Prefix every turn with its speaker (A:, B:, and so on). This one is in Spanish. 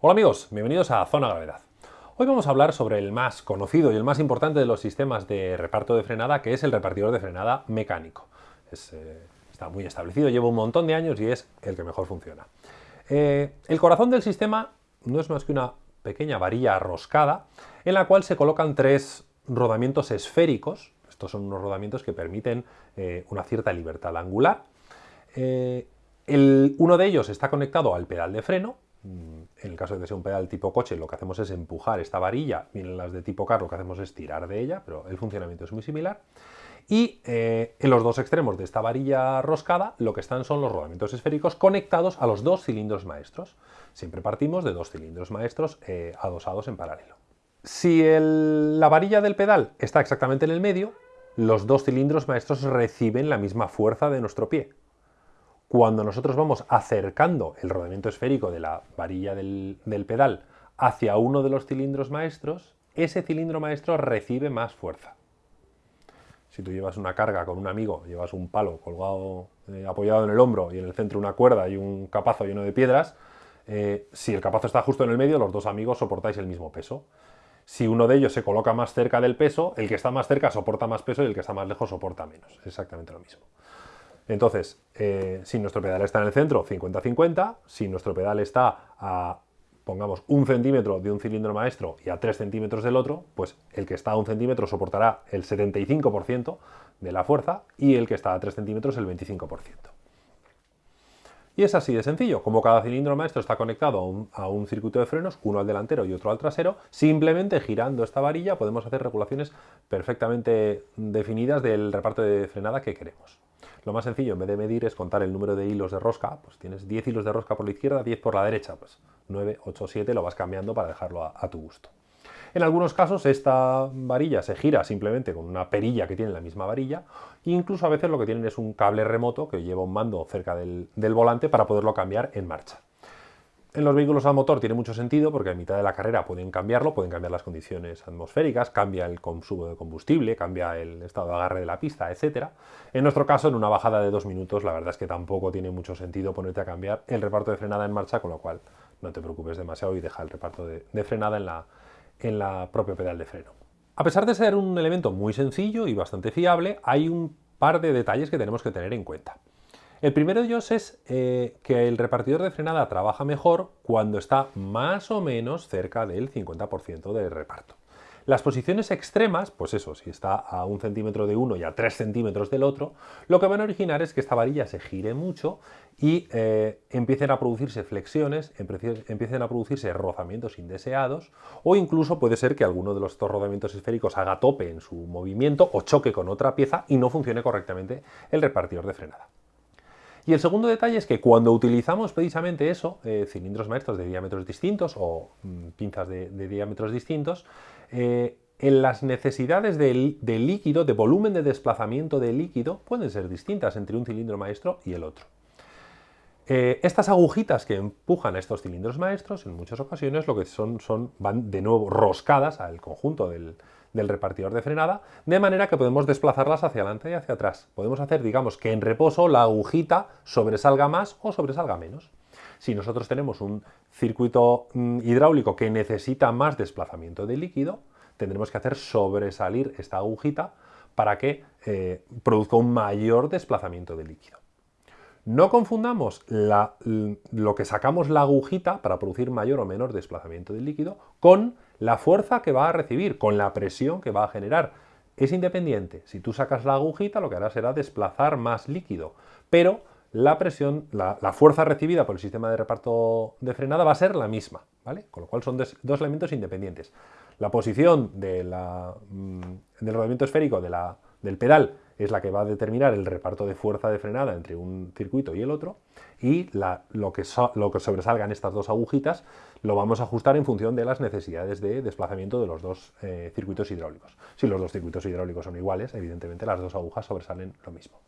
A: Hola amigos, bienvenidos a Zona Gravedad. Hoy vamos a hablar sobre el más conocido y el más importante de los sistemas de reparto de frenada, que es el repartidor de frenada mecánico. Eh, está muy establecido, lleva un montón de años y es el que mejor funciona. Eh, el corazón del sistema no es más que una pequeña varilla roscada en la cual se colocan tres rodamientos esféricos. Estos son unos rodamientos que permiten eh, una cierta libertad angular. uno de ellos está conectado al pedal de freno, en el caso de que sea un pedal tipo coche, lo que hacemos es empujar esta varilla, y en las de tipo carro lo que hacemos es tirar de ella, pero el funcionamiento es muy similar. Y eh, en los dos extremos de esta varilla roscada lo que están son los rodamientos esféricos conectados a los dos cilindros maestros. Siempre partimos de dos cilindros maestros eh, adosados en paralelo. Si la varilla del pedal está exactamente en el medio, los dos cilindros maestros reciben la misma fuerza de nuestro pie. Cuando nosotros vamos acercando el rodamiento esférico de la varilla del, pedal hacia uno de los cilindros maestros, ese cilindro maestro recibe más fuerza. Si tú llevas una carga con un amigo, llevas un palo colgado, eh, apoyado en el hombro y en el centro una cuerda y un capazo lleno de piedras, eh, si el capazo está justo en el medio, los dos amigos soportáis el mismo peso. Si uno de ellos se coloca más cerca del peso, el que está más cerca soporta más peso y el que está más lejos soporta menos. Exactamente lo mismo. Entonces, eh, si nuestro pedal está en el centro, 50-50, si nuestro pedal está a, pongamos, un centímetro de un cilindro maestro y a 3 centímetros del otro, pues el que está a un centímetro soportará el 75% de la fuerza y el que está a 3 centímetros el 25%. Y es así de sencillo, como cada cilindro maestro está conectado a un, circuito de frenos, uno al delantero y otro al trasero, simplemente girando esta varilla podemos hacer regulaciones perfectamente definidas del reparto de frenada que queremos. Lo más sencillo, en vez de medir, es contar el número de hilos de rosca. Pues tienes 10 hilos de rosca por la izquierda, 10 por la derecha. Pues 9, 8, 7 lo vas cambiando para dejarlo a, tu gusto. En algunos casos esta varilla se gira simplemente con una perilla que tiene la misma varilla incluso a veces lo que tienen es un cable remoto que lleva un mando cerca del volante para poderlo cambiar en marcha. En los vehículos a motor tiene mucho sentido porque a mitad de la carrera pueden cambiarlo, pueden cambiar las condiciones atmosféricas, cambia el consumo de combustible, cambia el estado de agarre de la pista, etc. En nuestro caso, en una bajada de dos minutos, la verdad es que tampoco tiene mucho sentido ponerte a cambiar el reparto de frenada en marcha, con lo cual no te preocupes demasiado y deja el reparto de, frenada en la, en la propia pedal de freno. A pesar de ser un elemento muy sencillo y bastante fiable, hay un par de detalles que tenemos que tener en cuenta. El primero de ellos es eh, que el repartidor de frenada trabaja mejor cuando está más o menos cerca del 50% del reparto. Las posiciones extremas, pues eso, si está a un centímetro de uno y a tres centímetros del otro, lo que van a originar es que esta varilla se gire mucho y eh, empiecen a producirse flexiones, empiecen a producirse rozamientos indeseados o incluso puede ser que alguno de los dos rodamientos esféricos haga tope en su movimiento o choque con otra pieza y no funcione correctamente el repartidor de frenada. Y el segundo detalle es que cuando utilizamos precisamente eso, eh, cilindros maestros de diámetros distintos o mm, pinzas de, diámetros distintos, eh, en las necesidades de, líquido, de volumen de desplazamiento de líquido, pueden ser distintas entre un cilindro maestro y el otro. Eh, estas agujitas que empujan a estos cilindros maestros, en muchas ocasiones lo que son, son van de nuevo roscadas al conjunto del, del repartidor de frenada, de manera que podemos desplazarlas hacia adelante y hacia atrás. Podemos hacer, digamos, que en reposo la agujita sobresalga más o sobresalga menos. Si nosotros tenemos un circuito mm, hidráulico que necesita más desplazamiento de líquido, tendremos que hacer sobresalir esta agujita para que eh, produzca un mayor desplazamiento de líquido. No confundamos lo que sacamos la agujita para producir mayor o menor desplazamiento del líquido con la fuerza que va a recibir, con la presión que va a generar. Es independiente. Si tú sacas la agujita, lo que hará será desplazar más líquido. Pero la presión, la, fuerza recibida por el sistema de reparto de frenada va a ser la misma, ¿vale? Con lo cual son dos, elementos independientes. La posición mm, del rodamiento esférico del pedal es la que va a determinar el reparto de fuerza de frenada entre un circuito y el otro y lo, que lo, que sobresalgan estas dos agujitas lo vamos a ajustar en función de las necesidades de desplazamiento de los dos eh, circuitos hidráulicos. Si los dos circuitos hidráulicos son iguales, evidentemente las dos agujas sobresalen lo mismo.